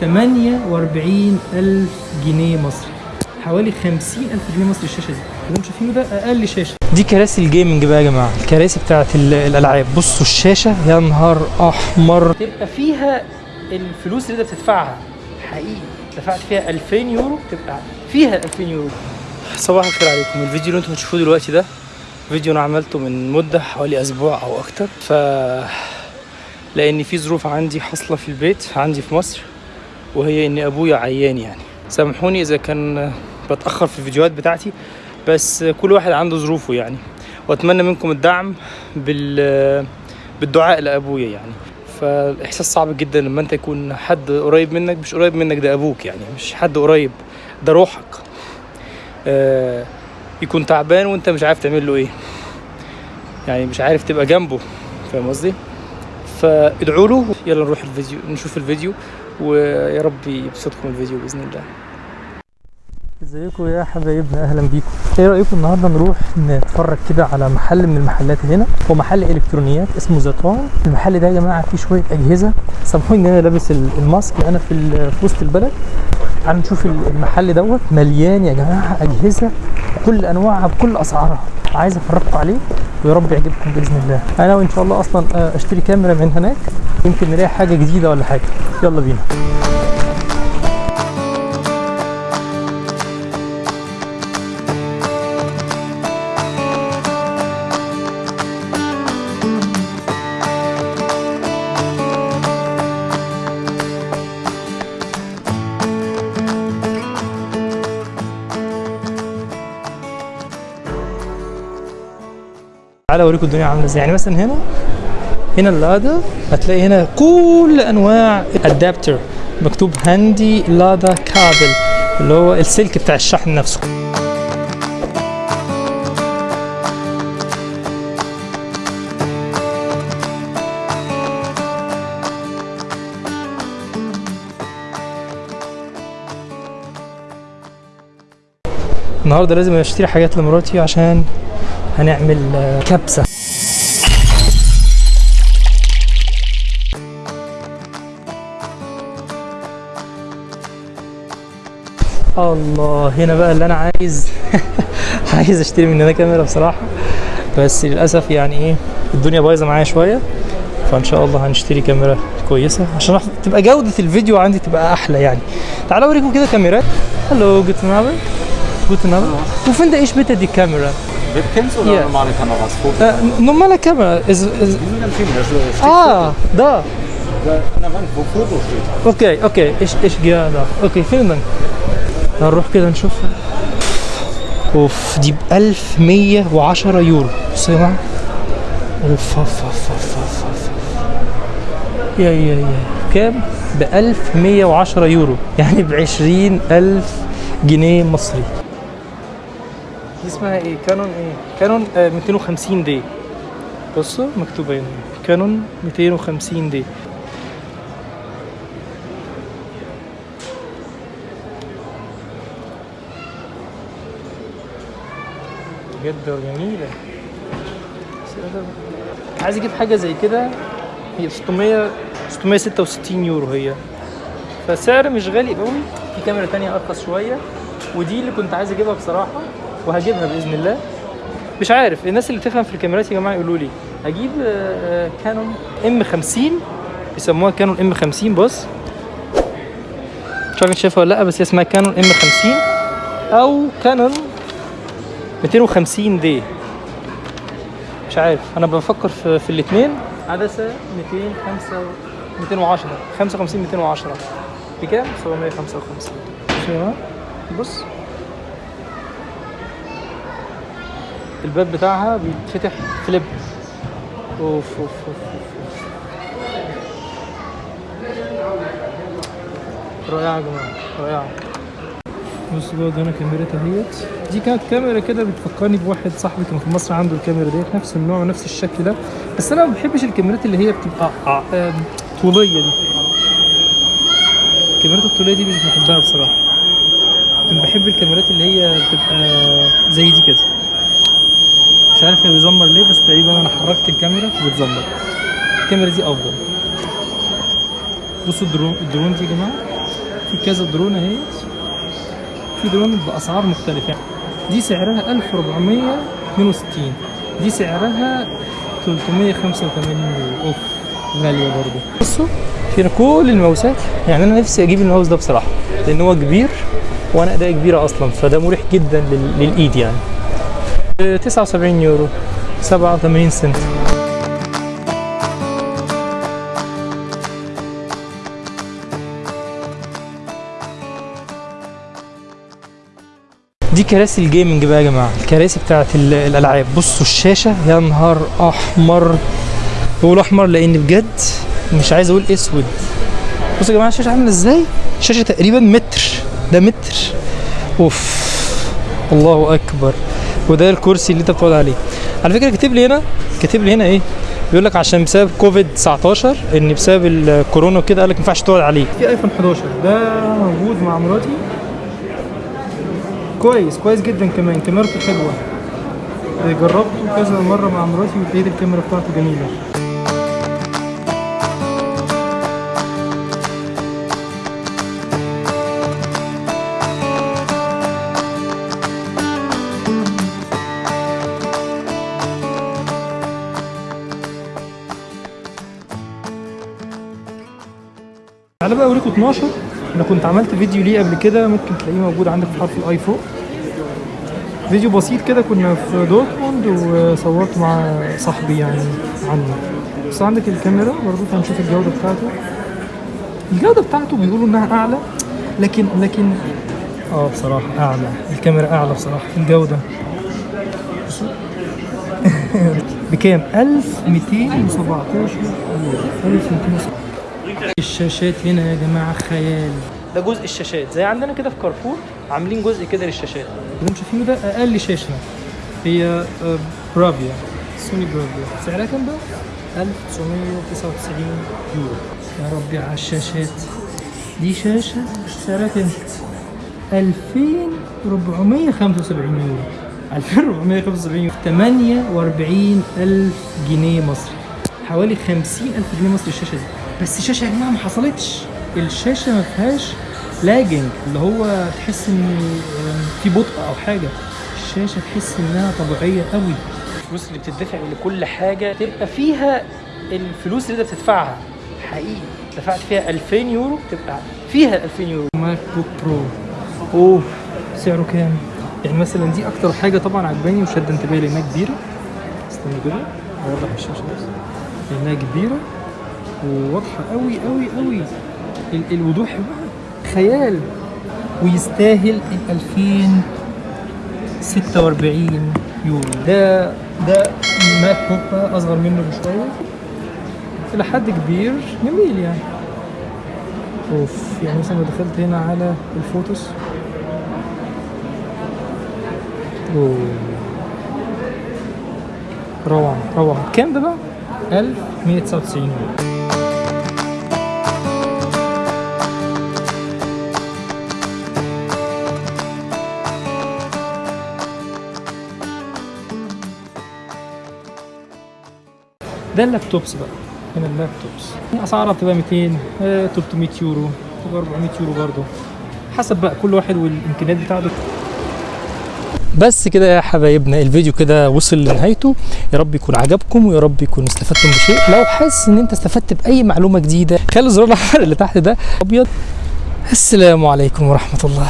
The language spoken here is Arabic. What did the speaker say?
48 ألف جنيه مصري. حوالي 50 ألف جنيه مصري الشاشة دي. اللي أنتم شايفينه ده أقل شاشة. دي كراسي الجيمنج بقى يا جماعة. الكراسي بتاعت ال- الألعاب. بصوا الشاشة يا نهار أحمر. تبقى فيها الفلوس اللي انت بتدفعها. حقيقي. دفعت فيها 2000 يورو تبقى فيها 2000 يورو. صباح الخير عليكم. الفيديو اللي أنتم بتشوفوه دلوقتي ده فيديو أنا عملته من مدة حوالي أسبوع أو أكتر. ف لأن في ظروف عندي حاصلة في البيت عندي في مصر. وهي ان أبويا عيان يعني. سامحوني إذا كان بتأخر في الفيديوهات بتاعتي بس كل واحد عنده ظروفه يعني. وأتمنى منكم الدعم بال بالدعاء لأبويا يعني. فالإحساس صعب جدا لما أنت يكون حد قريب منك مش قريب منك ده أبوك يعني مش حد قريب ده روحك. آه يكون تعبان وأنت مش عارف تعمل له إيه. يعني مش عارف تبقى جنبه فاهم قصدي؟ فادعوا له يلا نروح الفيديو نشوف الفيديو. ويا رب يبسطكم الفيديو بإذن الله. ازيكم يا حبايبنا؟ أهلا بيكم. إيه رأيكم النهارده نروح نتفرج كده على محل من المحلات هنا؟ هو محل إلكترونيات اسمه زيتون. المحل ده يا جماعة فيه شوية أجهزة. سامحوني إن أنا لابس ال- الماسك أنا في وسط البلد. تعالوا نشوف ال- المحل دوت. مليان يا جماعة أجهزة بكل أنواعها بكل أسعارها. عايز أفرجكم عليه ويا رب يعجبكم بإذن الله. أنا وإن شاء الله أصلا آه، أشتري كاميرا من هناك. يمكن نلاقي حاجة جديدة ولا حاجة. يلا بينا. تعالى اوريكم الدنيا عاملة إزاي. يعني مثلا هنا هنا اللادا هتلاقي هنا كل أنواع ادابتر مكتوب هاندي لادا كابل اللي هو السلك بتاع الشحن نفسه. النهارده لازم أشتري حاجات لمراتي عشان هنعمل آه، كبسة. الله هنا بقى اللي أنا عايز عايز أشتري من هنا كاميرا بصراحة بس للأسف يعني إيه الدنيا بايظة معايا شوية فإن شاء الله هنشتري كاميرا كويسة عشان تبقى جودة الفيديو عندي تبقى أحلى يعني تعالوا أوريكم كده كاميرات Hallo guten Abend Guten Abend. Wo finde ich bitte die Kamera? Webcams oder Ja. normale Kameras? Äh, normale Kamera. Ist, ist, Die sind ganz schön. Das steht ah, da. an der Wand, wo Foto steht. okay okay ich ich okay هنروح كده نشوفها. أوف دي ب 1110 يورو. بصوا يا جماعة أوف أوف أوف أوف أوف. يا يا يا. كام؟ ب 1110 يورو. يعني ب 20000 جنيه مصري. دي اسمها إيه؟ كانون إيه؟ كانون آه 250 دي. بصوا مكتوبة هنا. كانون 250 دي. بجد جميلة عايز أجيب حاجة زي كده. هي 600 666 يورو هي. فسعر مش غالي قوي. في كاميرا تانية أرخص شوية. ودي اللي كنت عايز اجيبها بصراحة وهجيبها بإذن الله. مش عارف الناس اللي تفهم في الكاميرات يا جماعة يقولوا لي أجيب آه، آه، كانون إم 50 بيسموها كانون إم 50 بص. مش عارف شايفها ولا لأ بس هي اسمها كانون إم 50 أو كانون 250 دي. مش عارف أنا بفكر في, في الاثنين عدسة 205 210 55 210 بكام؟ 755 بصوا يا جماعة بص. الباب بتاعها بيتفتح فليب. أوف أوف أوف, أوف. رائعه يا جماعة رائعه بص بقى هنا كاميرتها اهيت دي كانت كاميرا كده بتفكرني بواحد صاحبي كان في مصر عنده الكاميرا ديت نفس النوع ونفس الشكل ده. بس أنا ما بحبش الكاميرات اللي هي بتبقى آم، طولية دي. الكاميرات الطولية دي مش بحبها بصراحة. أنا بحب الكاميرات اللي هي بتبقى زي دي كده. مش عارف هي بيزمر ليه بس تقريبا أنا حركت الكاميرا فبتزمر. الكاميرا دي أفضل. بصوا ال drone ال drone دي يا جماعة في كذا درون اهي في بأسعار مختلفة. دي سعرها 1462 دي سعرها 385 يورو أوف غالية برضه. بصوا فينا كل الماوسات يعني أنا نفسي أجيب الماوس ده بصراحة لأن هو كبير وأنا أداء كبيرة أصلا فده مريح جدا لل- للإيد يعني. ب 79 يورو 87 سنت. دي كراسي الجيمنج بقى يا جماعة. الكراسي بتاعت ال- الألعاب. بصوا الشاشة يا نهار أحمر. بقول أحمر لأن بجد مش عايز أقول أسود. بصوا يا جماعة الشاشة عاملة إزاي؟ الشاشة تقريبا متر. ده متر. أوف. الله أكبر. وده الكرسي اللي أنت بتقعد عليه. على فكرة كاتب لي هنا كاتب لي هنا إيه؟ بيقول لك عشان بسبب كوفيد 19 إن بسبب الكورونا وكده قال لك ما ينفعش تقعد عليه. في آيفون 11 ده موجود مع مراتي. كويس كويس جدا كمان. كاميرته حلوة. جربته كذا مرة مع مراتي ولقيت الكاميرا بتاعته جميلة. تعالى بقى اوريكم 12 أنا كنت عملت فيديو ليه قبل كده ممكن تلاقيه موجود عندك في حرف الآي فوق. فيديو بسيط كده كنا في دورتموند وصورت مع صاحبي يعني عنه. بس عندك الكاميرا برضه هنشوف الجودة بتاعته. الجودة بتاعته بيقولوا إنها أعلى لكن لكن آه بصراحة أعلى. الكاميرا أعلى بصراحة. في الجودة. بكام؟ 1217 يورو 1217 الشاشات هنا يا جماعة خيال. ده جزء الشاشات. زي عندنا كده في كارفور عاملين جزء كده للشاشات. اللي أنتم شايفينه ده أقل شاشة. هي آه، برافيا سوني برافيا. سعرها كام بقى؟ 1999 يورو. يا ربي على الشاشات. دي شاشة سعرها كام؟ 2475 يورو. 2475 يورو. 48000 جنيه مصري. حوالي 50000 جنيه مصري الشاشة دي. بس الشاشة يا جماعة ما حصلتش. الشاشة ما فيهاش lagging اللي هو تحس إن في بطء أو حاجة. الشاشة تحس إنها طبيعية قوي الفلوس اللي بتدفع لكل حاجة تبقى فيها الفلوس اللي أنت بتدفعها. حقيقي. دفعت فيها 2000 يورو تبقى فيها 2000 يورو. MacBook Pro اوه سعره كام؟ يعني مثلا دي أكتر حاجة طبعا عجباني وشد انتباهي لأنها كبيرة. استنى كده. اوضح الشاشه بس لأنها كبيرة وواضحة قوي قوي قوي ال- الوضوح بقى. خيال. ويستاهل ال 2046 يورو. ده ده ماك بوك أصغر منه بشوية. إلى حد كبير جميل يعني. أوف يعني مثلا لو دخلت هنا على الفوتوس. أوه. روعة روعة. كام ده بقى؟ 1199 يورو. ده اللابتوبس بقى. هنا اللابتوبس. أسعارها بتبقى 200 آه، 300 يورو بتبقى 400 يورو برضه. حسب بقى كل واحد والإمكانيات بتاعته. بس كده يا حبايبنا الفيديو كده وصل لنهايته. يا رب يكون عجبكم ويا رب يكون استفدتم بشيء. لو حاسس إن أنت استفدت بأي معلومة جديدة خلي الزرار الاحمر اللي تحت ده أبيض. السلام عليكم ورحمة الله.